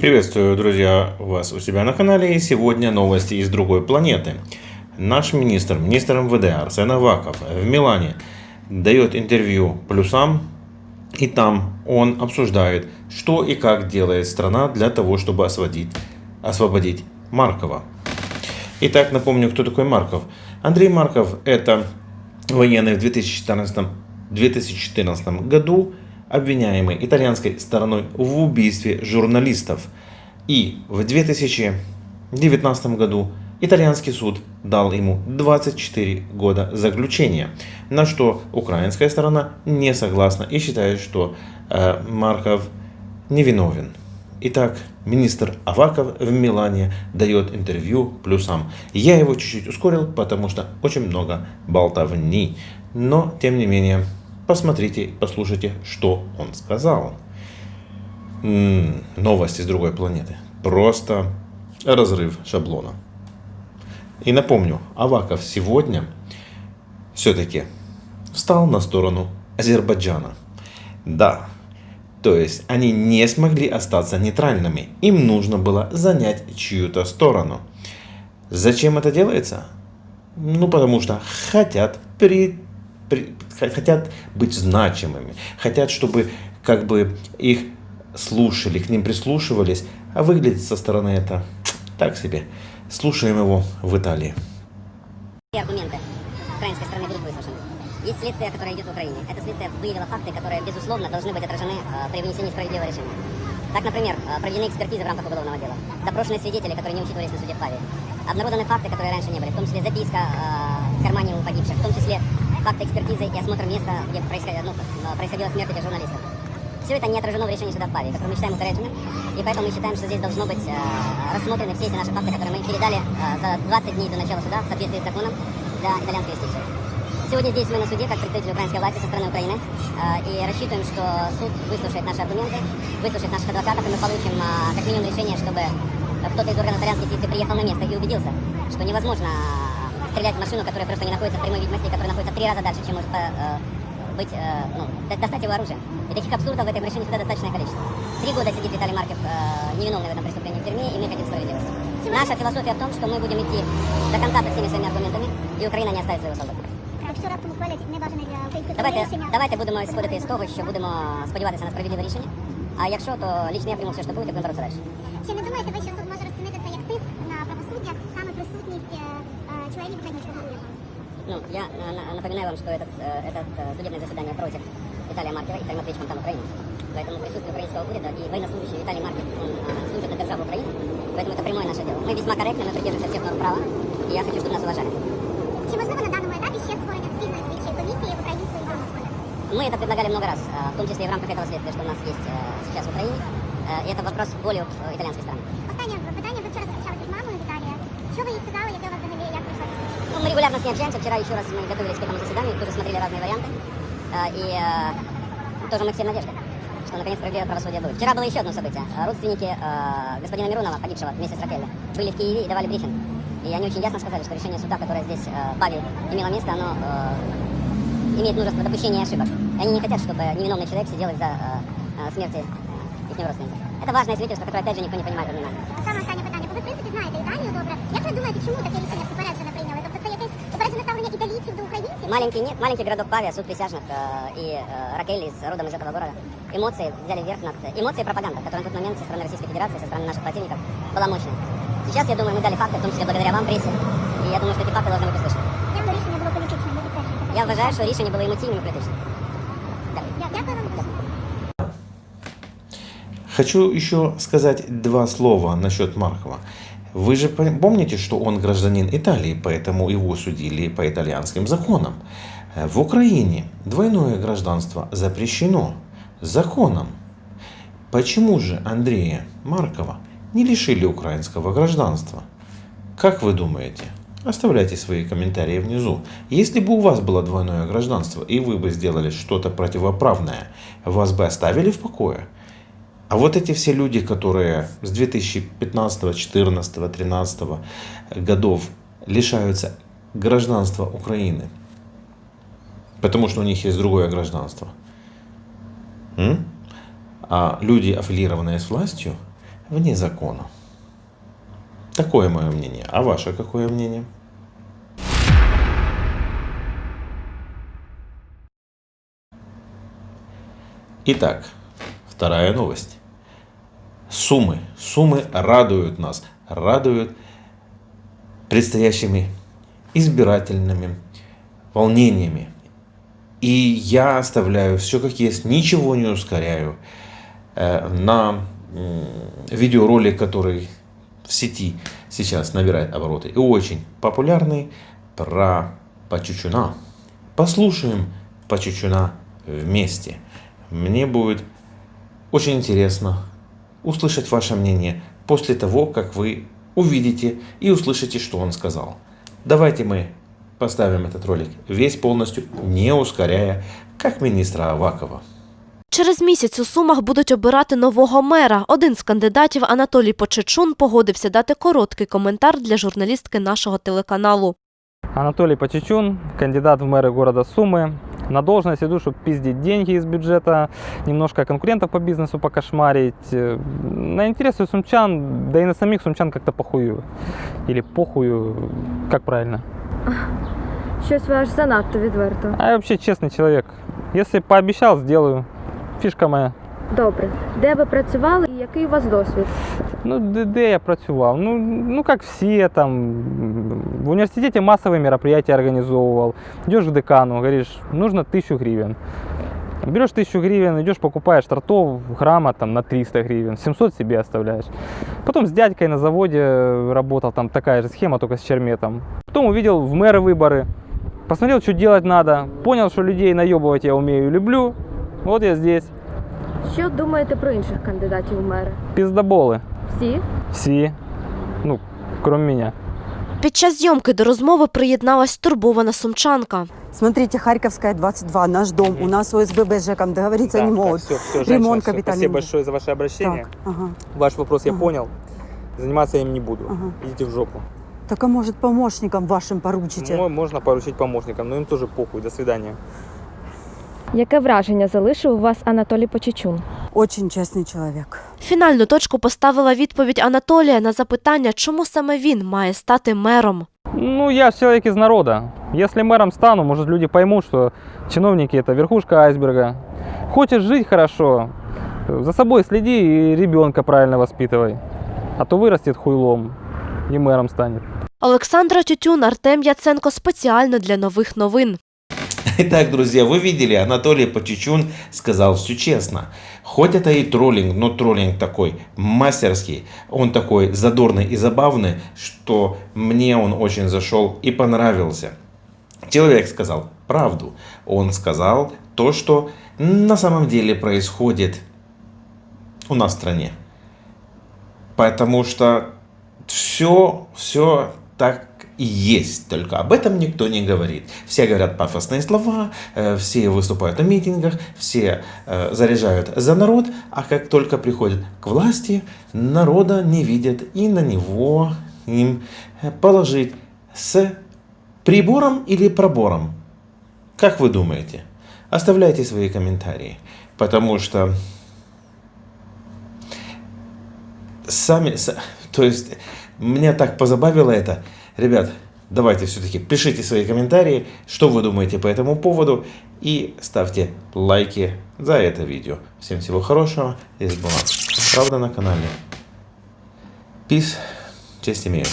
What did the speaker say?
Приветствую, друзья, вас у себя на канале. И сегодня новости из другой планеты. Наш министр, министр МВД Арсен Аваков в Милане дает интервью плюсам. И там он обсуждает, что и как делает страна для того, чтобы освободить, освободить Маркова. Итак, напомню, кто такой Марков. Андрей Марков – это военный в 2014, 2014 году, обвиняемый итальянской стороной в убийстве журналистов. И в 2019 году итальянский суд дал ему 24 года заключения, на что украинская сторона не согласна и считает, что э, Марков невиновен. Итак, министр Аваков в Милане дает интервью плюсам. Я его чуть-чуть ускорил, потому что очень много болтовни. Но, тем не менее, посмотрите, послушайте, что он сказал. Новости с другой планеты. Просто разрыв шаблона. И напомню, Аваков сегодня все-таки встал на сторону Азербайджана. Да, то есть они не смогли остаться нейтральными. Им нужно было занять чью-то сторону. Зачем это делается? Ну, потому что хотят при хотят быть значимыми, хотят, чтобы как бы их слушали, к ним прислушивались, а выглядит со стороны это так себе. Слушаем его в Италии. Аргументы украинской стороны будут выслушаны. Есть следствие, которое идет в Украине. Это следствие выявило факты, которые, безусловно, должны быть отражены э, при вынесении справедливого решения. Так, например, э, проведены экспертизы в рамках уголовного дела, допрошены свидетели, которые не учитывались на суде в Паве, обнародованы факты, которые раньше не были, в том числе записка э, в кармане у погибших, в том числе факты экспертизы и осмотр места, где происходила, ну, происходила смерть этих журналистов. Все это не отражено в решении суда в Паве, которое мы считаем укороченным, и поэтому мы считаем, что здесь должно быть э, рассмотрены все эти наши факты, которые мы передали э, за 20 дней до начала суда в соответствии с законом для итальянской юстиции. Сегодня здесь мы на суде, как представители украинской власти со стороны Украины, э, и рассчитываем, что суд выслушает наши аргументы, выслушает наших адвокатов, и мы получим э, как минимум решение, чтобы кто-то из органов итальянской юстиции приехал на место и убедился, что невозможно стрелять в машину, которая просто не находится в прямой видимости, которая находится в три раза дальше, чем может э, быть, э, ну, достать его оружие. И таких абсурдов в этом решении всегда достаточное количество. Три года сидит Виталий Марков э, невиновный в этом преступлении в тюрьме, и мы хотим справедливости. Наша философия в том, что мы будем идти до конца со всеми своими аргументами, і Україна не оставить своего солдата. Якщо раптом ухвалять небажане для української Давайте, рішення, давайте будемо сходити з того, що будемо сподіватися на справедливе рішення. А якщо, то лично я прийму все, що буде, і будемо боротися далі. чи не думаєте ви, що суд може розцінити це як тиск на правосуддя, саме присутність е, е, членів українського уряду? Ну, я э, на- напоминаю вам, что этот, э, этот э, судебное заседание против Виталия Маркова и Фарим Матвеевич там Украины. Поэтому присутствие украинского уряда и военнослужащий Виталий Марков, он э, служит на державу Украины. Поэтому это прямое наше дело. Мы весьма корректны, мы придерживаемся всех норм права. И я хочу, чтобы нас уважали. Чи можливо на даному етапі ще створення спільної слідчої комісії української і громадської? Мы это предлагали много раз, э, в том числе и в рамках этого следствия, что у нас есть э, сейчас в Украине. Э, И это вопрос более э, итальянской стороны. Останнє питання. регулярно с ней общаемся. Вчера еще раз мы готовились к этому заседанию, тоже смотрели разные варианты. Э, И э, тоже мы все надежды, что наконец справедливое правосудие будет. Вчера было еще одно событие. Э, Родственники э, господина Миронова, погибшего вместе с Ракелли, были в Киеве и давали брифинг. И они очень ясно сказали, что решение суда, которое здесь э, Павел имело место, оно э, имеет множество допущений и ошибок. И они не хотят, чтобы невиновный человек сидел из-за э, э, смерти их родственников. Это важное свидетельство, которое, опять же, никто не понимает во времена. А саме останнє питання. Бо ви, в принципі, знаєте Італію добре. Як ви думаєте, чому таке рішення попереджене попереджене ставлення італійців до українців? Маленький нет, маленький городок Павия, суд присяжных э, и э, Ракель из родом из этого города. Эмоции взяли верх над... Эмоции и пропаганда, которая на тот момент со стороны Российской Федерации, со стороны наших противников была мощной. Сейчас, я думаю, мы дали факты, в том числе благодаря вам, прессе. И я думаю, что эти факты должны быть услышаны. Як то рішення було політичним, ви підтверджуєте? Я вважаю, що рішення було емоційним і політичним. Дякую. Я- Дякую вам. Хочу еще сказать два слова насчет Маркова. Вы же помните, что он гражданин Италии, поэтому его судили по итальянским законам. Э, В Украине двойное гражданство запрещено законом. Почему же Андрея Маркова не лишили украинского гражданства? Как вы думаете? Оставляйте свои комментарии внизу. Если бы у вас было двойное гражданство, и вы бы сделали что-то противоправное, вас бы оставили в покое? А вот эти все люди, которые с 2015, 2014, 2013 годов лишаются гражданства Украины, потому что у них есть другое гражданство. А люди, аффилированные с властью, вне закона. Такое мое мнение. А ваше какое мнение? Итак, вторая новость. Суммы. Суммы радуют нас. Радуют предстоящими избирательными волнениями. И я оставляю все как есть, ничего не ускоряю. Э, на видеоролик, который в сети сейчас набирает обороты и очень популярный, про Пачучуна. Послушаем Пачучуна вместе. Мне будет очень интересно услышать ваше мнение после того, как вы увидите и услышите, что он сказал. Давайте мы поставим этот ролик весь полностью, не ускоряя, как министра Авакова. Через місяць у Сумах будуть обирати нового мера. Один з кандидатів Анатолій Почечун погодився дати короткий коментар для журналістки нашого телеканалу. Анатолий Почечун, кандидат в мэры города Сумы. На должность иду, чтобы пиздить деньги из бюджета, немножко конкурентов по бизнесу покошмарить. Э, На интересы сумчан, да и на самих сумчан как-то похую. Или похую, как правильно. Щось ви аж занадто відверто. А я вообще честный человек. Если пообещал, сделаю. Фишка моя. Добре. Де ви працювали і який у вас досвід? Ну, де, де я працював? Ну, ну, как все там. м, В университете массовые мероприятия организовывал. Идешь к декану, говоришь, нужно тысячу гривен. Берешь тысячу гривен, идешь, покупаешь тортов, грамма там на 300 гривен, 700 себе оставляешь. Потом с дядькой на заводе работал, там такая же схема, только с черметом. Потом увидел в мэры выборы, посмотрел, что делать надо, понял, что людей наебывать я умею и люблю. Вот я здесь. Що думаєте про інших кандидатів у мери? Пиздоболы. Всі? Все. Ну, кроме меня. Під час зйомки до розмови приєдналась турбована сумчанка. Смотрите, Харьковская 22, наш дом. У нас ОСББ с ЖЭКом договориться не могут. все, все, Ремонт всё. капитальный Спасибо будет. большое за ваше обращение. Так, ага, Ваш вопрос я Ага. понял. Заниматься я им не буду. ага. Идите в жопу. Так а может помощникам вашим поручите? Мо- Можно поручить помощникам, но им тоже похуй. До свидания. Яке враження залишив у вас Анатолій Почечун? Очень честный человек. Фінальну точку поставила відповідь Анатолія на запитання, чому саме він має стати мером. Ну, я ж человек из народа. Если мэром стану, может, люди поймут, что чиновники – это верхушка айсберга. Хочешь жить хорошо, за собой следи и ребенка правильно воспитывай. А то вырастет хуйлом и мэром станет. Олександра Тютюн, Артем Яценко спеціально для нових новин. Итак, друзья, вы видели, Анатолий Почечун сказал все честно. Хоть это и троллинг, но троллинг такой мастерский, он такой задорный и забавный, что мне он очень зашел и понравился. Человек сказал правду. Он сказал то, что на самом деле происходит у нас в стране. Потому что все, все так и есть, только об этом никто не говорит. Все говорят пафосные слова, э, все выступают на митингах, все э, заряжают за народ, а как только приходят к власти, народа не видят и на него им э, положить с прибором или пробором. Как вы думаете? Оставляйте свои комментарии, потому что сами, то есть меня так позабавило это. Ребят, давайте все-таки пишите свои комментарии, что вы думаете по этому поводу и ставьте лайки за это видео. Всем всего хорошего. Здесь была Правда на канале. Peace. Честь имею.